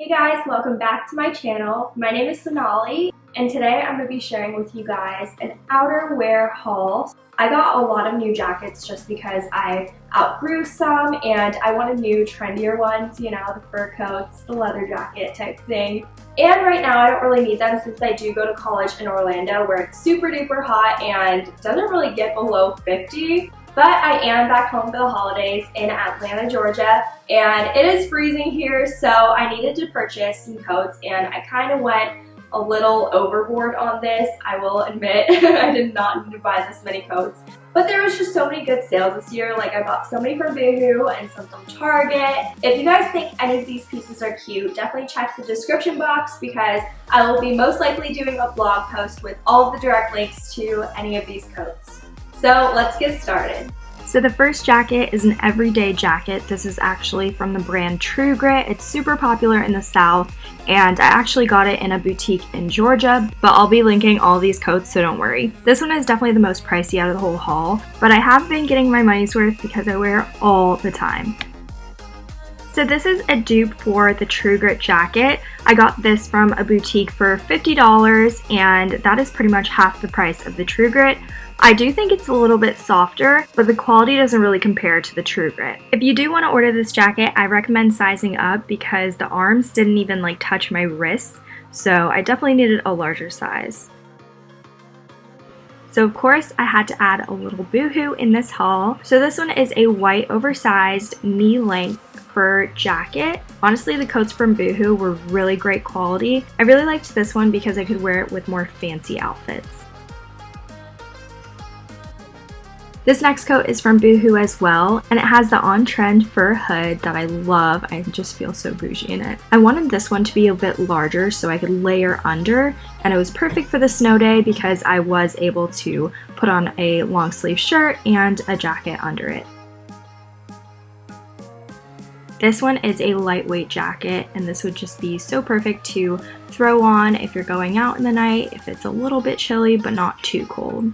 Hey guys, welcome back to my channel. My name is Sonali and today I'm going to be sharing with you guys an outerwear haul. I got a lot of new jackets just because I outgrew some and I wanted new trendier ones, you know, the fur coats, the leather jacket type thing. And right now I don't really need them since I do go to college in Orlando where it's super duper hot and doesn't really get below 50. But I am back home for the holidays in Atlanta, Georgia, and it is freezing here, so I needed to purchase some coats, and I kind of went a little overboard on this. I will admit I did not need to buy this many coats. But there was just so many good sales this year. Like I bought so many from Boohoo and some from Target. If you guys think any of these pieces are cute, definitely check the description box because I will be most likely doing a blog post with all the direct links to any of these coats. So let's get started. So the first jacket is an everyday jacket. This is actually from the brand True Grit. It's super popular in the South and I actually got it in a boutique in Georgia, but I'll be linking all these coats so don't worry. This one is definitely the most pricey out of the whole haul, but I have been getting my money's worth because I wear it all the time. So this is a dupe for the True Grit jacket. I got this from a boutique for $50 and that is pretty much half the price of the True Grit. I do think it's a little bit softer, but the quality doesn't really compare to the True Grit. If you do want to order this jacket, I recommend sizing up because the arms didn't even like touch my wrists, so I definitely needed a larger size. So of course I had to add a little boohoo in this haul. So this one is a white oversized knee length fur jacket. Honestly, the coats from Boohoo were really great quality. I really liked this one because I could wear it with more fancy outfits. This next coat is from Boohoo as well, and it has the on-trend fur hood that I love. I just feel so bougie in it. I wanted this one to be a bit larger so I could layer under, and it was perfect for the snow day because I was able to put on a long sleeve shirt and a jacket under it. This one is a lightweight jacket and this would just be so perfect to throw on if you're going out in the night, if it's a little bit chilly but not too cold.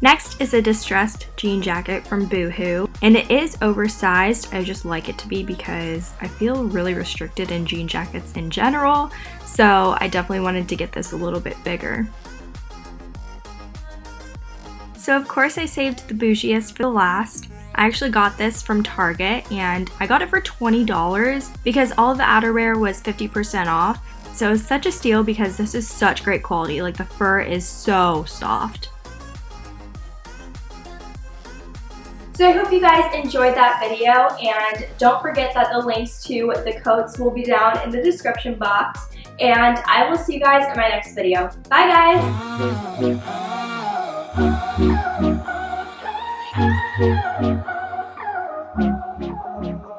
Next is a distressed jean jacket from Boohoo, and it is oversized. I just like it to be because I feel really restricted in jean jackets in general, so I definitely wanted to get this a little bit bigger. So of course I saved the bougiest for the last. I actually got this from Target and I got it for $20 because all the outerwear was 50% off. So it's such a steal because this is such great quality. Like the fur is so soft. So I hope you guys enjoyed that video and don't forget that the links to the coats will be down in the description box and I will see you guys in my next video. Bye guys! Thank you.